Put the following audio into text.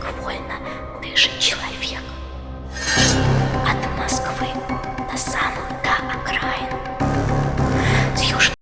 довольно дышит человек.